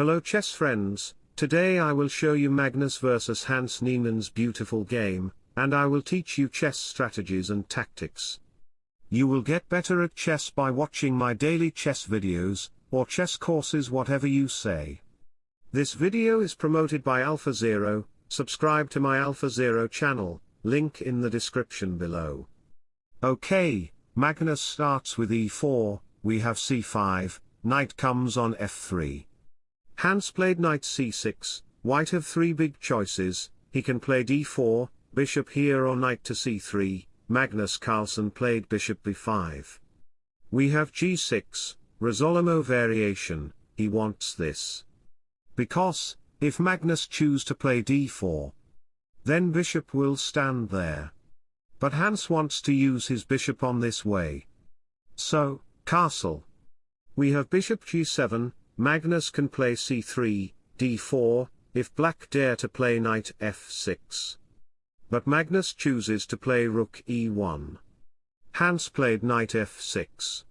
Hello chess friends, today I will show you Magnus vs Hans Niemann's beautiful game, and I will teach you chess strategies and tactics. You will get better at chess by watching my daily chess videos, or chess courses whatever you say. This video is promoted by AlphaZero, subscribe to my AlphaZero channel, link in the description below. Okay, Magnus starts with e4, we have c5, knight comes on f3. Hans played knight c6, white have three big choices, he can play d4, bishop here or knight to c3, Magnus Carlsen played bishop b5. We have g6, Rossolimo variation, he wants this. Because, if Magnus choose to play d4, then bishop will stand there. But Hans wants to use his bishop on this way. So, castle. We have bishop g7, Magnus can play c3, d4, if black dare to play knight f6. But Magnus chooses to play rook e1. Hans played knight f6.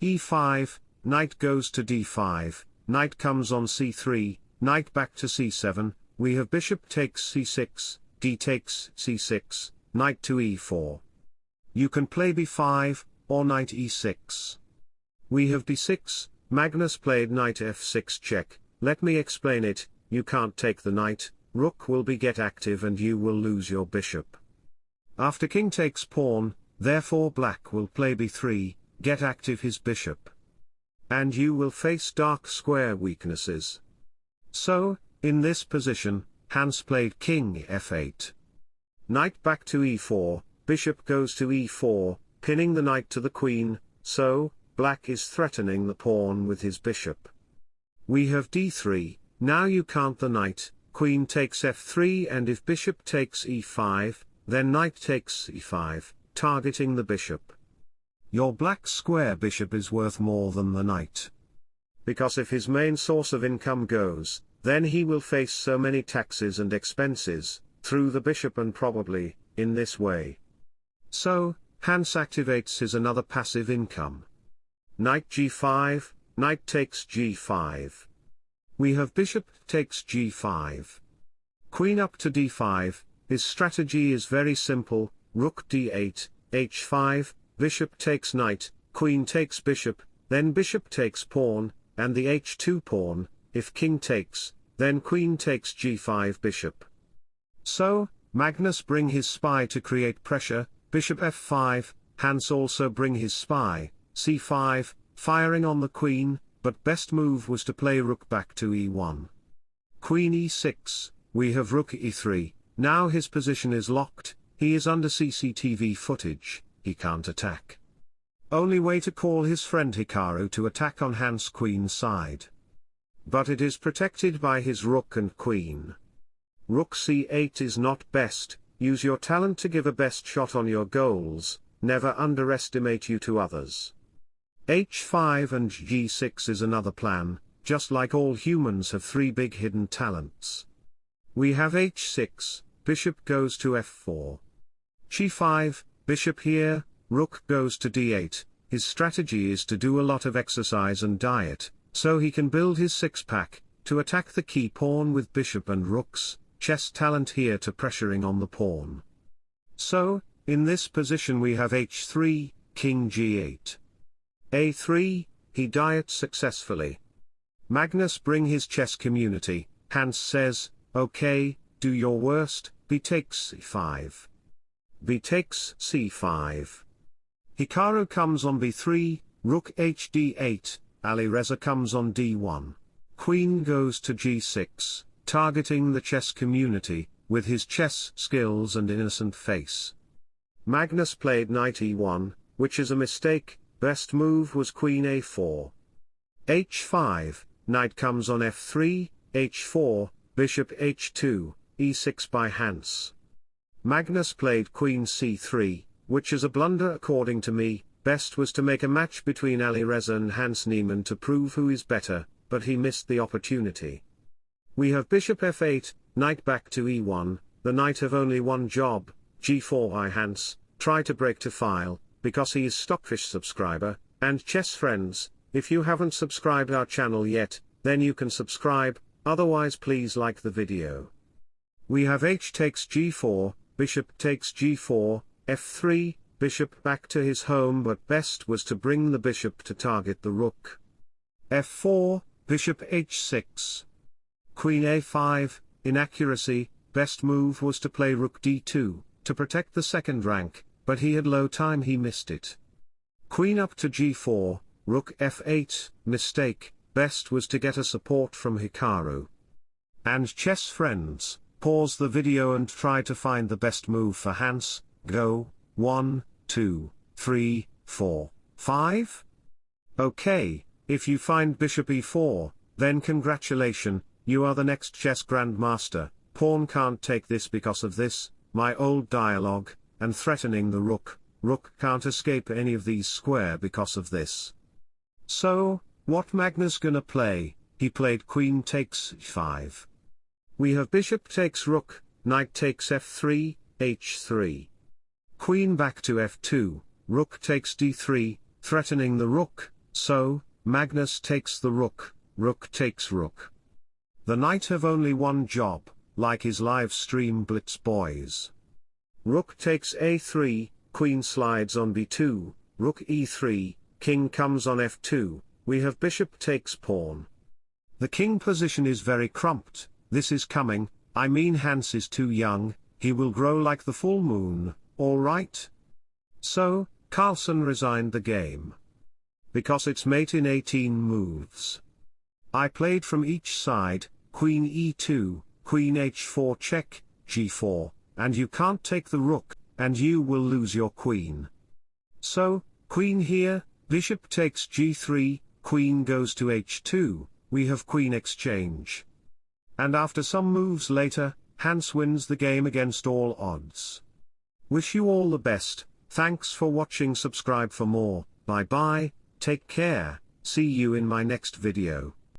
e5, knight goes to d5, knight comes on c3, knight back to c7, we have bishop takes c6, d takes c6, knight to e4. You can play b5, or knight e6. We have d6, Magnus played knight f6 check, let me explain it, you can't take the knight, rook will be get active and you will lose your bishop. After king takes pawn, therefore black will play b3, get active his bishop. And you will face dark square weaknesses. So, in this position, Hans played king f8. Knight back to e4, bishop goes to e4, pinning the knight to the queen, so, black is threatening the pawn with his bishop. We have d3, now you count the knight, queen takes f3 and if bishop takes e5, then knight takes e5, targeting the bishop. Your black square bishop is worth more than the knight. Because if his main source of income goes, then he will face so many taxes and expenses, through the bishop and probably, in this way. So, Hans activates his another passive income. Knight g5, knight takes g5. We have bishop takes g5. Queen up to d5, his strategy is very simple, rook d8, h5, bishop takes knight, queen takes bishop, then bishop takes pawn, and the h2 pawn, if king takes, then queen takes g5 bishop. So, Magnus bring his spy to create pressure, bishop f5, Hans also bring his spy, c5, firing on the queen, but best move was to play rook back to e1. Queen e6, we have rook e3, now his position is locked, he is under CCTV footage, he can't attack. Only way to call his friend Hikaru to attack on Hans queen side. But it is protected by his rook and queen. Rook c8 is not best, use your talent to give a best shot on your goals, never underestimate you to others. H5 and G6 is another plan, just like all humans have three big hidden talents. We have H6, bishop goes to F4. G5, bishop here, rook goes to D8, his strategy is to do a lot of exercise and diet, so he can build his six-pack, to attack the key pawn with bishop and rooks, chess talent here to pressuring on the pawn. So, in this position we have h3, king g8. A3, he diets successfully. Magnus bring his chess community, Hans says, okay, do your worst, b takes c5. b takes c5. Hikaru comes on b3, rook hd8, Alireza comes on d1. Queen goes to g6, targeting the chess community, with his chess skills and innocent face. Magnus played knight e1, which is a mistake, best move was queen a4. h5, knight comes on f3, h4, bishop h2, e6 by Hans. Magnus played queen c3, which is a blunder according to me, best was to make a match between Alireza and Hans Niemann to prove who is better, but he missed the opportunity. We have bishop f8, knight back to e1, the knight have only one job, g4 by Hans, try to break to file, because he is Stockfish subscriber, and chess friends, if you haven't subscribed our channel yet, then you can subscribe, otherwise please like the video. We have h takes g4, bishop takes g4, f3, bishop back to his home but best was to bring the bishop to target the rook. f4, bishop h6. Queen a5, inaccuracy, best move was to play rook d2, to protect the second rank, but he had low time he missed it. Queen up to g4, rook f8, mistake, best was to get a support from Hikaru. And chess friends, pause the video and try to find the best move for Hans, go, 1, 2, 3, 4, 5? Okay, if you find bishop e4, then congratulation, you are the next chess grandmaster, pawn can't take this because of this, my old dialogue, and threatening the rook, rook can't escape any of these square because of this. So, what Magnus gonna play, he played queen takes 5. We have bishop takes rook, knight takes f3, h3. Queen back to f2, rook takes d3, threatening the rook, so, Magnus takes the rook, rook takes rook. The knight have only one job, like his live stream Blitz Boys. Rook takes a3, queen slides on b2, rook e3, king comes on f2, we have bishop takes pawn. The king position is very crumped, this is coming, I mean Hans is too young, he will grow like the full moon, alright? So, Carlsen resigned the game. Because it's mate in 18 moves. I played from each side, queen e2, queen h4 check, g4, and you can't take the rook, and you will lose your queen. So, queen here, bishop takes g3, queen goes to h2, we have queen exchange. And after some moves later, Hans wins the game against all odds. Wish you all the best, thanks for watching subscribe for more, bye bye, take care, see you in my next video.